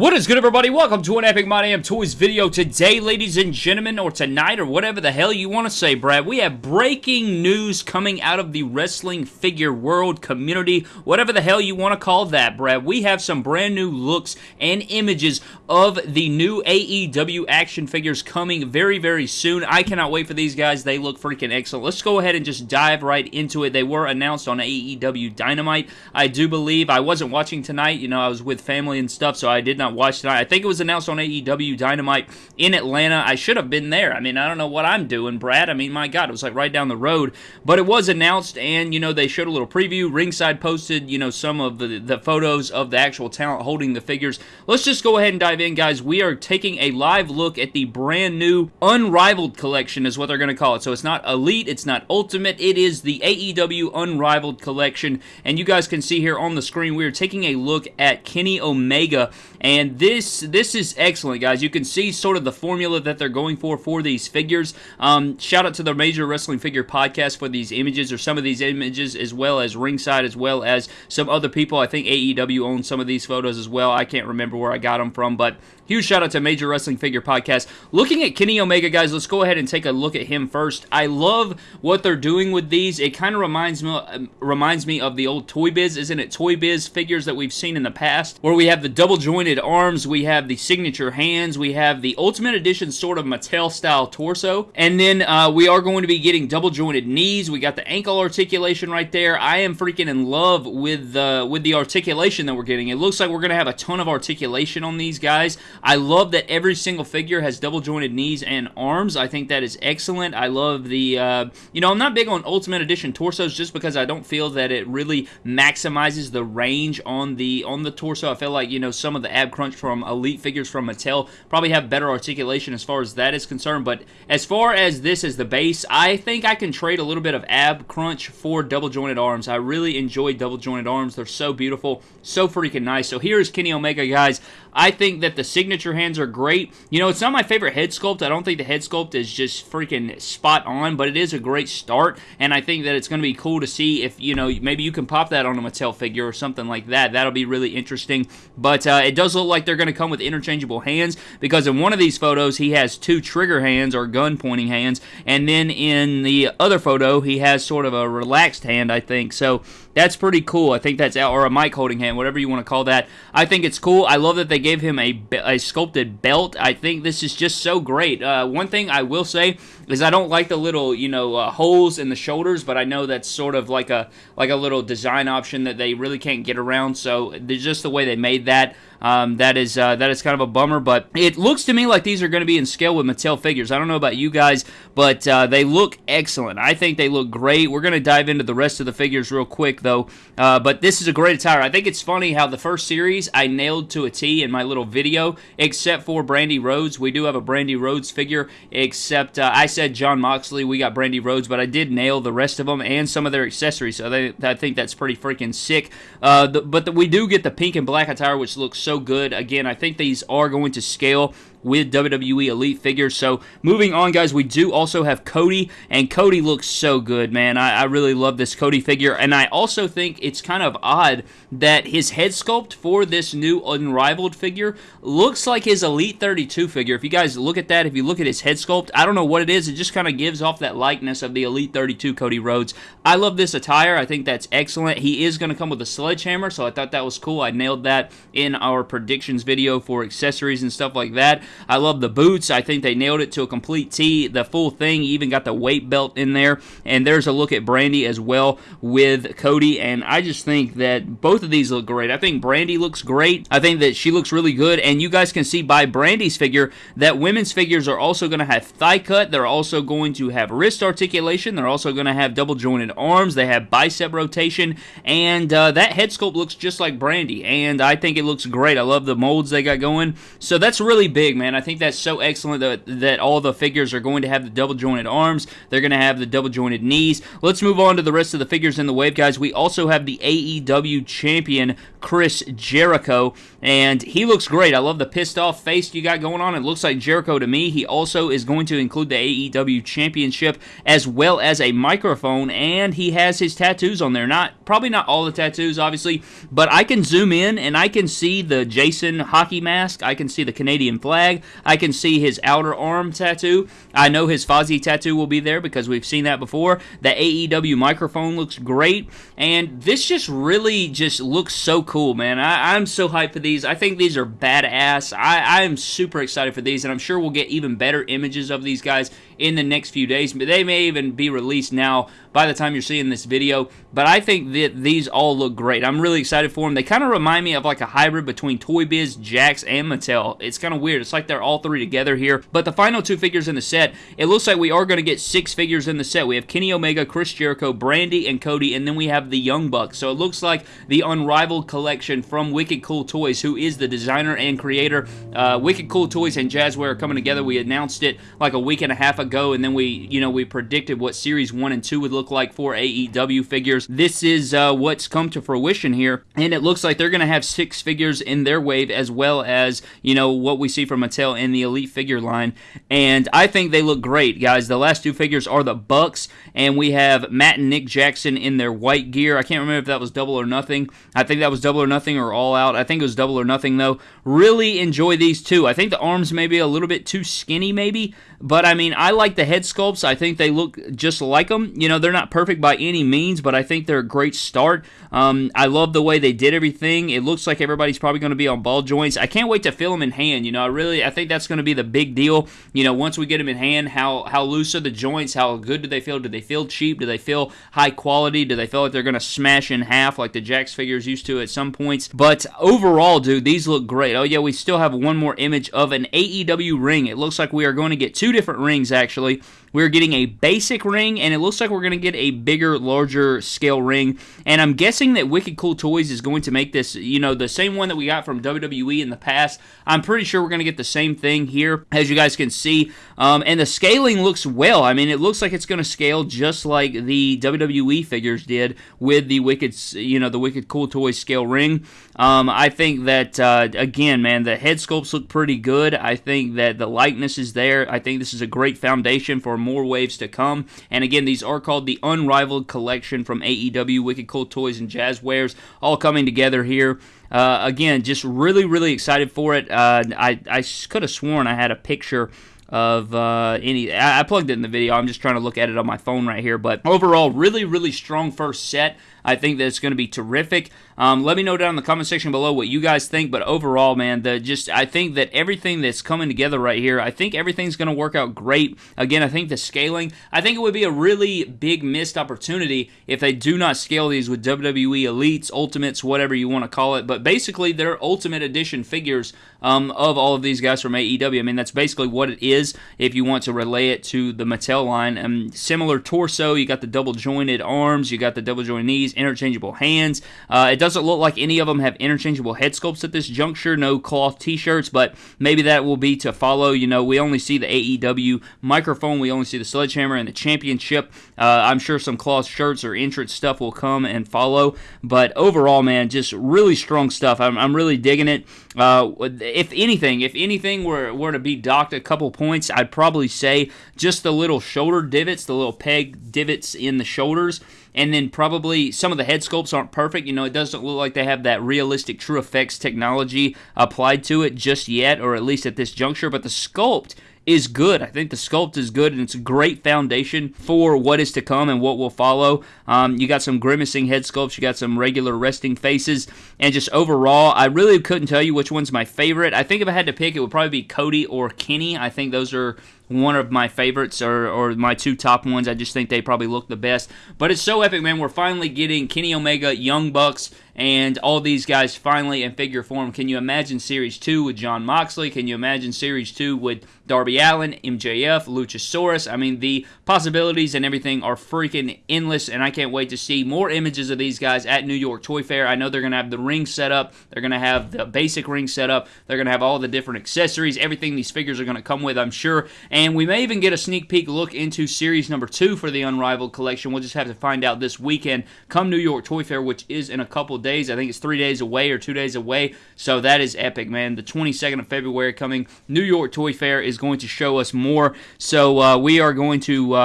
What is good everybody? Welcome to an Epic My Damn Toys video. Today, ladies and gentlemen, or tonight, or whatever the hell you want to say, Brad, we have breaking news coming out of the wrestling figure world community, whatever the hell you want to call that, Brad. We have some brand new looks and images of the new AEW action figures coming very, very soon. I cannot wait for these guys. They look freaking excellent. Let's go ahead and just dive right into it. They were announced on AEW Dynamite. I do believe I wasn't watching tonight. You know, I was with family and stuff, so I did not watch tonight. I think it was announced on AEW Dynamite in Atlanta. I should have been there. I mean, I don't know what I'm doing, Brad. I mean, my God, it was like right down the road. But it was announced, and, you know, they showed a little preview. Ringside posted, you know, some of the, the photos of the actual talent holding the figures. Let's just go ahead and dive in, guys. We are taking a live look at the brand new Unrivaled collection, is what they're going to call it. So it's not Elite, it's not Ultimate, it is the AEW Unrivaled collection. And you guys can see here on the screen, we are taking a look at Kenny Omega. And this this this is excellent, guys. You can see sort of the formula that they're going for for these figures. Um, shout out to the Major Wrestling Figure Podcast for these images or some of these images, as well as Ringside, as well as some other people. I think AEW owns some of these photos as well. I can't remember where I got them from, but huge shout out to Major Wrestling Figure Podcast. Looking at Kenny Omega, guys, let's go ahead and take a look at him first. I love what they're doing with these. It kind of reminds me um, reminds me of the old Toy Biz, isn't it? Toy Biz figures that we've seen in the past, where we have the double jointed arms we have the signature hands, we have the Ultimate Edition sort of Mattel style torso, and then uh, we are going to be getting double jointed knees. We got the ankle articulation right there. I am freaking in love with the with the articulation that we're getting. It looks like we're going to have a ton of articulation on these guys. I love that every single figure has double jointed knees and arms. I think that is excellent. I love the uh, you know I'm not big on Ultimate Edition torsos just because I don't feel that it really maximizes the range on the on the torso. I feel like you know some of the ab crunch from Elite figures from Mattel probably have better articulation as far as that is concerned. But as far as this as the base, I think I can trade a little bit of ab crunch for double jointed arms. I really enjoy double jointed arms. They're so beautiful, so freaking nice. So here's Kenny Omega, guys. I think that the signature hands are great. You know, it's not my favorite head sculpt. I don't think the head sculpt is just freaking spot on, but it is a great start, and I think that it's going to be cool to see if, you know, maybe you can pop that on a Mattel figure or something like that. That'll be really interesting. But uh, it does look like they're going to come with interchangeable hands because in one of these photos he has two trigger hands or gun pointing hands and then in the other photo he has sort of a relaxed hand I think. So that's pretty cool I think that's or a mic holding hand whatever you want to call that I think it's cool I love that they gave him a, a sculpted belt I think this is just so great uh, one thing I will say is I don't like the little you know uh, holes in the shoulders but I know that's sort of like a like a little design option that they really can't get around so just the way they made that um, that is uh, that is kind of a bummer, but it looks to me like these are going to be in scale with Mattel figures. I don't know about you guys, but uh, they look excellent. I think they look great. We're going to dive into the rest of the figures real quick, though. Uh, but this is a great attire. I think it's funny how the first series I nailed to a T in my little video, except for Brandi Rhodes. We do have a Brandi Rhodes figure, except uh, I said Jon Moxley. We got Brandi Rhodes, but I did nail the rest of them and some of their accessories. So they, I think that's pretty freaking sick. Uh, the, but the, we do get the pink and black attire, which looks so good. Again, I think these are going to scale with WWE Elite figures. So moving on, guys, we do also have Cody, and Cody looks so good, man. I, I, really love this Cody figure, and I also think it's kind of odd that his head sculpt for this new Unrivaled figure looks like his Elite 32 figure. If you guys look at that, if you look at his head sculpt, I don't know what it is. It just kind of gives off that likeness of the Elite 32 Cody Rhodes. I love this attire. I think that's excellent. He is going to come with a sledgehammer, so I thought that was cool. I nailed that in our predictions video for accessories and stuff like that. I love the boots. I think they nailed it to a complete T. The full thing, even got the weight belt in there. And there's a look at Brandi as well with Cody. And I just think that both of these look great. I think Brandi looks great. I think that she looks really good. And you guys can see by Brandi's figure that women's figures are also going to have thigh cut. They're also going to have wrist articulation. They're also going to have double jointed arms. They have bicep rotation. And uh, that head sculpt looks just like Brandi. And I think it looks great. I love the molds they got going. So that's really big, man. I think that's so excellent that, that all the figures are going to have the double jointed arms. They're going to have the double jointed knees. Let's move on to the rest of the figures in the wave, guys. We also have the AEW champion, Chris Jericho, and he looks great. I love the pissed off face you got going on. It looks like Jericho to me. He also is going to include the AEW championship as well as a microphone, and he has his tattoos on there. Not Probably not all the tattoos, obviously, but I can zoom in and I can see the Jason hockey mask. I can see the Canadian flag. I can see his outer arm tattoo. I know his Fozzy tattoo will be there because we've seen that before. The AEW microphone looks great, and this just really just looks so cool, man. I, am so hyped for these. I think these are badass. I, I am super excited for these, and I'm sure we'll get even better images of these guys in the next few days. But they may even be released now by the time you're seeing this video. But I think that these all look great. I'm really excited for them. They kind of remind me of like a hybrid between Toy Biz, Jakks, and Mattel. It's kind of weird. It's like they're all three together here. But the final two figures in the set, it looks like we are going to get six figures in the set. We have Kenny Omega, Chris Jericho, Brandi, and Cody, and then we have the Young Bucks. So it looks like the Unrivaled collection from Wicked Cool Toys, who is the designer and creator. Uh, Wicked Cool Toys and Jazwares are coming together. We announced it like a week and a half ago, and then we, you know, we predicted what Series 1 and 2 would look like for AEW figures. This is uh, what's come to fruition here, and it looks like they're going to have six figures in their wave as well as, you know, what we see from Mattel in the Elite figure line. And I think they look great, guys. The last two figures are the Bucks, and we have Matt and Nick Jackson in their white gear. I can't remember if that was double or nothing. I think that was double or nothing or all out. I think it was double or nothing, though. Really enjoy these two. I think the arms may be a little bit too skinny, maybe, but I mean, I like the head sculpts. I think they look just like them. You know, they're not perfect by any means, but I think they're a great start. Um, I love the way they did everything. It looks like everybody's probably going to be on ball joints. I can't wait to feel them in hand. You know, I really, I think that's going to be the big deal. You know, once we get them in hand, how how loose are the joints? How good do they feel? Do they feel cheap? Do they feel high quality? Do they feel like they're going to smash in half like the Jakks figures used to at some points? But overall, dude, these look great. Oh yeah, we still have one more image of an AEW ring. It looks like we are going to get two different rings actually. We're getting a basic ring, and it looks like we're going to get a bigger, larger scale ring. And I'm guessing that Wicked Cool Toys is going to make this, you know, the same one that we got from WWE in the past. I'm pretty sure we're going to get the same thing here, as you guys can see. Um, and the scaling looks well. I mean, it looks like it's going to scale just like the WWE figures did with the Wicked, you know, the Wicked Cool Toys scale ring. Um, I think that, uh, again, man, the head sculpts look pretty good. I think that the likeness is there. I think this is a great foundation for more waves to come. And again, these are called the Unrivaled Collection from AEW, Wicked Cool Toys, and Jazwares, all coming together here. Uh, again, just really, really excited for it. Uh, I, I could have sworn I had a picture of uh, any. I plugged it in the video. I'm just trying to look at it on my phone right here. But overall, really, really strong first set. I think that it's going to be terrific. Um, let me know down in the comment section below what you guys think. But overall, man, the just I think that everything that's coming together right here, I think everything's going to work out great. Again, I think the scaling, I think it would be a really big missed opportunity if they do not scale these with WWE Elites, Ultimates, whatever you want to call it. But basically, they're Ultimate Edition figures um, of all of these guys from AEW. I mean, that's basically what it is if you want to relay it to the Mattel line. Um, similar torso, you got the double jointed arms, you got the double jointed knees, interchangeable hands. Uh, it doesn't look like any of them have interchangeable head sculpts at this juncture, no cloth t-shirts, but maybe that will be to follow. You know, we only see the AEW microphone, we only see the sledgehammer and the championship. Uh, I'm sure some cloth shirts or entrance stuff will come and follow, but overall, man, just really strong stuff. I'm, I'm really digging it. Uh, if anything, if anything were, were to be docked a couple points, I'd probably say just the little shoulder divots, the little peg divots in the shoulders and then probably some of the head sculpts aren't perfect. You know, it doesn't look like they have that realistic TrueFX technology applied to it just yet, or at least at this juncture. But the sculpt is good. I think the sculpt is good, and it's a great foundation for what is to come and what will follow. Um, you got some grimacing head sculpts, you got some regular resting faces, and just overall, I really couldn't tell you which one's my favorite. I think if I had to pick, it would probably be Cody or Kenny. I think those are one of my favorites or, or my two top ones. I just think they probably look the best. But it's so epic, man. We're finally getting Kenny Omega, Young Bucks, and all these guys finally in figure form. Can you imagine Series 2 with Jon Moxley? Can you imagine Series 2 with Darby Allin, MJF, Luchasaurus. I mean, the possibilities and everything are freaking endless, and I can't wait to see more images of these guys at New York Toy Fair. I know they're going to have the ring set up, they're going to have the basic ring set up, they're going to have all the different accessories, everything these figures are going to come with, I'm sure. And we may even get a sneak peek look into series number two for the Unrivaled collection. We'll just have to find out this weekend come New York Toy Fair, which is in a couple days. I think it's three days away or two days away. So that is epic, man. The 22nd of February coming. New York Toy Fair is going to show us more. So uh, we are going to.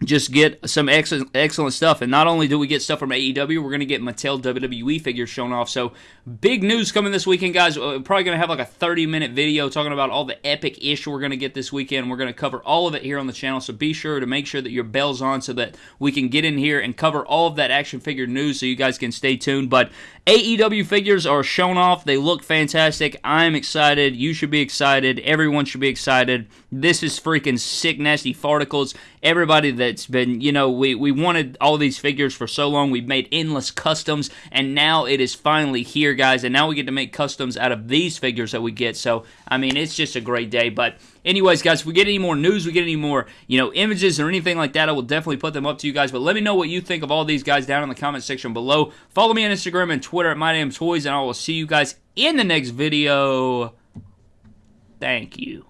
Uh, just get some excellent, excellent stuff. And not only do we get stuff from AEW, we're going to get Mattel WWE figures shown off. So big news coming this weekend, guys. We're probably going to have like a 30 minute video talking about all the epic ish we're going to get this weekend. We're going to cover all of it here on the channel. So be sure to make sure that your bell's on so that we can get in here and cover all of that action figure news so you guys can stay tuned. But AEW figures are shown off. They look fantastic. I'm excited. You should be excited. Everyone should be excited. This is freaking sick, nasty farticles. Everybody that's been, you know, we, we wanted all these figures for so long. We've made endless customs, and now it is finally here, guys. And now we get to make customs out of these figures that we get. So, I mean, it's just a great day. But, anyways, guys, if we get any more news, we get any more, you know, images or anything like that, I will definitely put them up to you guys. But let me know what you think of all these guys down in the comment section below. Follow me on Instagram and Twitter at MyDamnToys, and I will see you guys in the next video. Thank you.